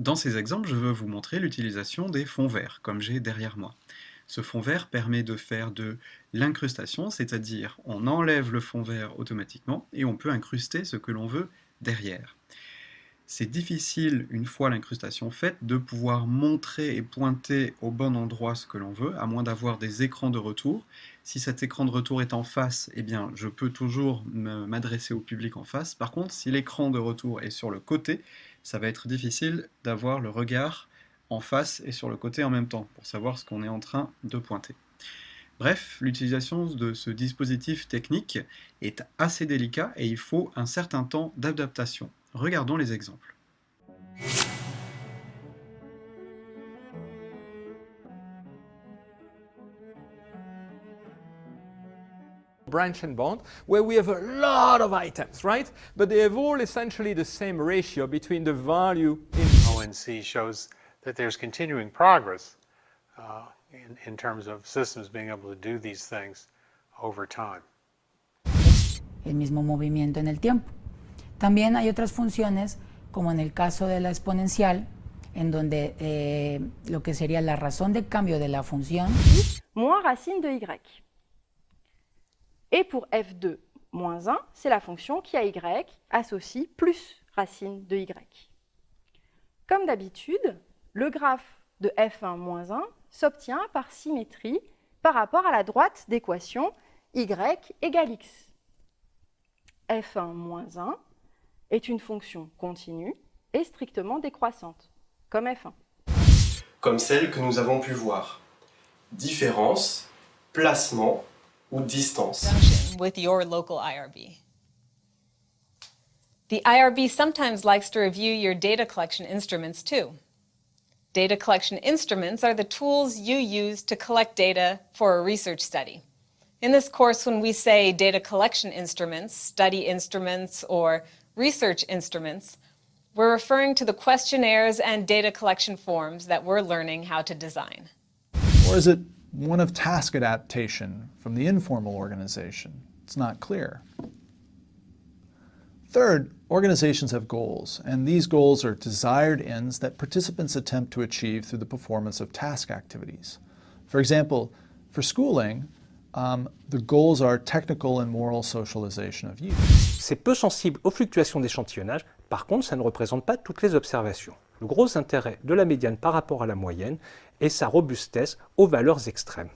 Dans ces exemples, je veux vous montrer l'utilisation des fonds verts, comme j'ai derrière moi. Ce fond vert permet de faire de l'incrustation, c'est-à-dire on enlève le fond vert automatiquement et on peut incruster ce que l'on veut derrière. C'est difficile, une fois l'incrustation faite, de pouvoir montrer et pointer au bon endroit ce que l'on veut, à moins d'avoir des écrans de retour. Si cet écran de retour est en face, eh bien, je peux toujours m'adresser au public en face. Par contre, si l'écran de retour est sur le côté, ça va être difficile d'avoir le regard en face et sur le côté en même temps, pour savoir ce qu'on est en train de pointer. Bref, l'utilisation de ce dispositif technique est assez délicat et il faut un certain temps d'adaptation. Regardons les exemples. branch and bond, where we have a lot of items, right? But they have all essentially the same ratio between the value in ONC shows that there's continuing progress uh, in, in terms of systems being able to do these things over time. El mismo movimiento en el tiempo. También hay otras funciones, como en el caso de la exponencial, en donde eh, lo que sería la razón de cambio de la función... Moins racine de y. Et pour f2 moins 1, c'est la fonction qui à y associe plus racine de y. Comme d'habitude, le graphe de f1 moins 1 s'obtient par symétrie par rapport à la droite d'équation y égale x. f1 moins 1 est une fonction continue et strictement décroissante, comme f1. Comme celle que nous avons pu voir. Différence, placement ou distance. With your local IRB. The IRB sometimes likes to review your data collection instruments too. Data collection instruments are the tools you use to collect data for a research study. In this course, when we say data collection instruments, study instruments, or research instruments, we're referring to the questionnaires and data collection forms that we're learning how to design. Or is it one of task adaptation from the informal organization? It's not clear. Third, organizations have goals, and these goals are desired ends that participants attempt to achieve through the performance of task activities. For example, for schooling, um, the goals are technical and moral socialization of youth. C'est peu sensible aux fluctuations d'échantillonnage, par contre ça ne représente pas toutes les observations. Le gros intérêt de la médiane par rapport à la moyenne est sa robustesse aux valeurs extrêmes.